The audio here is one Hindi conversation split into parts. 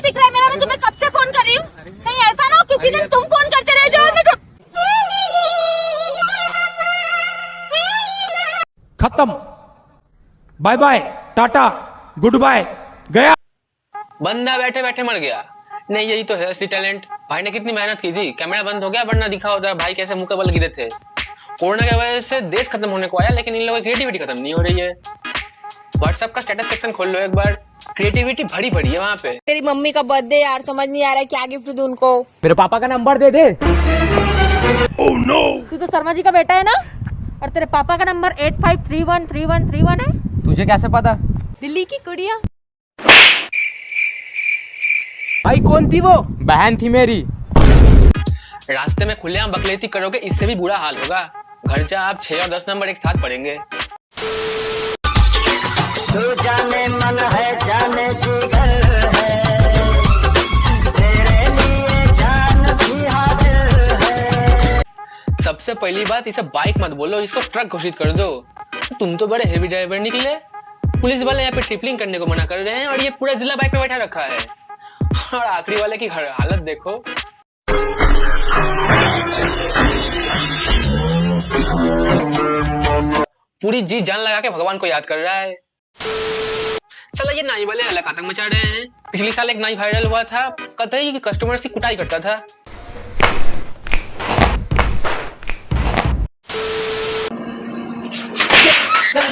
नहीं दिख रहा है मेरा मैं तुम्हें कब से फ़ोन कर रही हूँ? कहीं ऐसा ना हो किसी दिन तुम फ़ोन करते रह जाओ मैं तुम खत्म। Bye bye tata goodbye गया। बंदा बैठे बैठे मर गया। नहीं यही तो है असली टैलेंट भाई ने कितनी मेहनत की थी। कैमरा बंद हो गया वरना दिखा होता भाई कैसे मुँह के बल गिरे थे। कोरोना की वजह से देश खत्म होने को आया लेकिन इन लोगों की क्रिएटिविटी खत्म नहीं हो रही है। व्हाट्सएप का स्टेटस सेक्शन खोल लो एक बार। क्रिएटिविटी भरी पड़ी है वहाँ पे। तेरी मम्मी का बर्थडे यार समझ नहीं आ रहा है क्या गिफ्ट दूँ उनको। मेरे पापा का नंबर दे दे। तू तो शर्मा जी का बेटा है ना? और तेरे पापा का number eight five three one three one three one है? तुझे कैसे पता? दिल्ली की कुड़िया। भाई कौन थी वो? बहन थी मेरी। रास्ते में खुलेआम बकलेती करोगे इससे भी बुरा हाल होगा। घर जा आप छह और दस नंबर एक साथ पढ़ेंगे। सबसे पहली बात, इसे बाइक मत बोलो, इसको ट्रक घोषित कर दो। तुम तो बड़े हेवी ड्राइवर निकले। पुलिस वाले यहाँ पे ट्रिपलिंग करने को मना कर रहे हैं, और ये पूरा जिला बाइक पे बैठा रखा है। और आखिरी वाले की हालत देखो। पूरी जी जान लगा के भगवान को याद कर रहा है। साला ये नाई वाले अलग आतंक मचा रहे हैं? पिछली साल एक नाई वायरल हुआ था कतई कि कस्टमर्स की कुटाई करता था।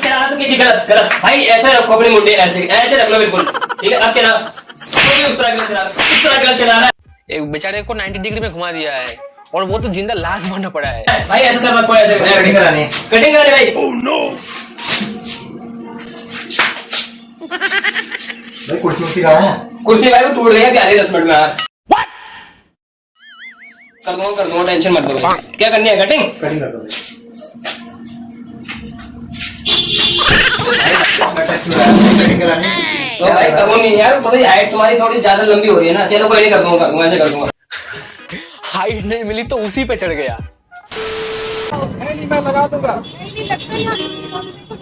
चला कीजिए गलत गलत भाई ऐसे रखो अपने मुंडे ऐसे ऐसे रख लो बिल्कुल। ठीक है अब चला। भी उस तरह गलत चला रहा उस तरह गलत चला रहा एक बेचारे को 90 डिग्री में घुमा दिया है और वो तो ज़िंदा लाश बनना पड़ा है। है भाई ऐसे सब रखो ऐसे कटिंग करानी कटिंग करानी भाई। ओह भाई कुर्सी उर्सी कहाँ है? कुर्सी भाई वो टूट गई है क्या दस मिनट में यार? कर दूँगा कर दूँगा टेंशन मत करो क्या करनी है कटिंग कटिंग कर दो भाई। कटिंग करानी तो भाई करूँगी यार पता हाइट तुम्हारी थोड़ी ज़्यादा लंबी हो रही है ना। चलो कोई नहीं कर दूँगा कर दूँगा ऐसे कर दूँगा। हाइट नहीं मिली तो उसी पे चढ़ गया। नहीं मैं लगा दूँगा।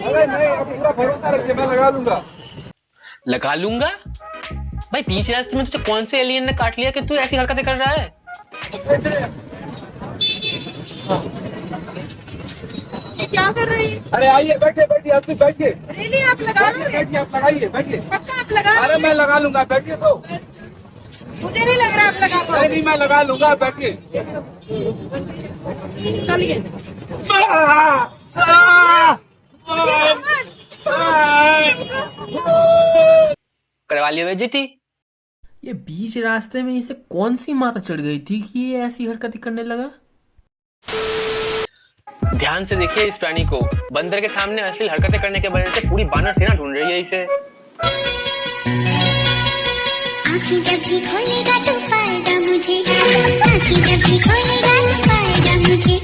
अरे नहीं अब पूरा भरोसा रखिए मैं लगा दूँगा। लगा लूँगा भाई बीच रास्ते में तुझे कौन से एलियन ने काट लिया कि तू ऐसी हरकतें कर रहा है ये क्या कर रही है अरे आइए बैठिए बैठिए आप भी बैठिए रियली आप लगा बैठिए बैठिए आप लगाइए बैठिए पक्का आप लगा अरे मैं लगा लूँगा बैठिए तो मुझे नहीं लग रहा आप लगा नहीं नहीं मैं लगा लूँगा बैठिए चलिए करवा लिया बेइज्जती ये बीच रास्ते में इसे कौन सी माता चढ़ गई थी कि ये ऐसी हरकतें करने लगा? ध्यान से देखिए इस प्राणी को। बंदर के सामने अश्लील हरकतें करने के वजह से पूरी बानर सेना ढूंढ रही है इसे। आँखें जब भी खोलेगा तो पाएगा मुझे। आँखें जब भी खोलेगा तो पाएगा मुझे।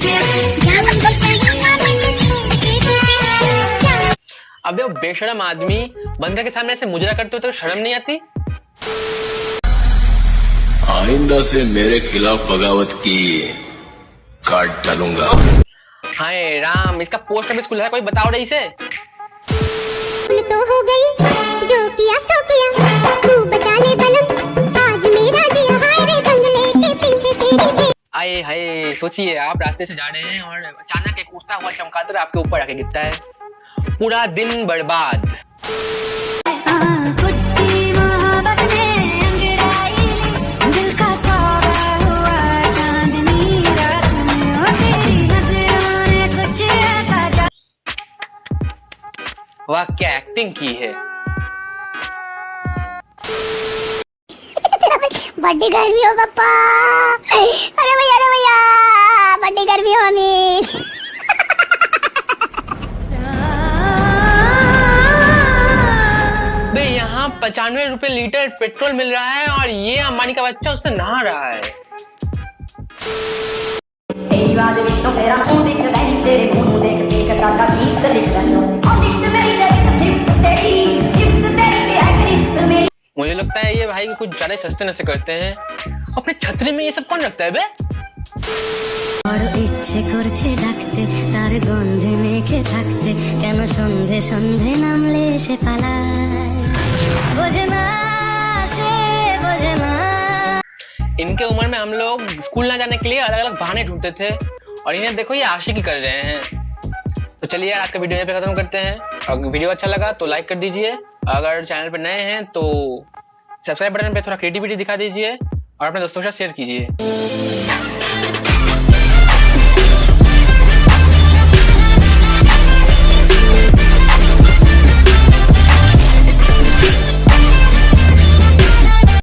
अबे वो बेशरम आदमी बंदर के सामने ऐसे मुजरा करते हो तो शर्म नहीं आती? आइंदा से मेरे खिलाफ बगावत की काट डालूँगा। हाय राम इसका पोस्ट ऑफ़िस खुला है कोई बताओ रही से? तो हो गई जो किया सो किया। तू बचा ले बलम आज मेरा जी हाय रे बंगले के पीछे तेरी भी आए हाय सोचिए आप रास्ते से जा रहे हैं और अचानक एक उड़ता हुआ चमकादड़ आपके ऊपर आके गिरता है। पूरा दिन बर्बाद। वाह क्या एक्टिंग की है? बड्डी गर्मी हो पापा। यहाँ पचानवे रुपए लीटर पेट्रोल मिल रहा है और ये अंबानी का बच्चा उससे नहा रहा है। मुझे लगता है ये भाई कुछ ज़्यादा सस्ते नशे करते हैं। अपने छतरे में ये सब कौन रखता है बे? इनके उम्र में हम लोग स्कूल ना जाने के लिए अलग अलग बहाने ढूंढते थे और इन्हें देखो ये आशिकी कर रहे हैं। तो चलिए आज का वीडियो यहीं पे खत्म करते हैं। और वीडियो अच्छा लगा तो लाइक कर दीजिए। अगर चैनल पर नए हैं तो सब्सक्राइब बटन पे थोड़ा क्रिएटिविटी दिखा दीजिए और अपने दोस्तों के साथ शेयर कीजिए।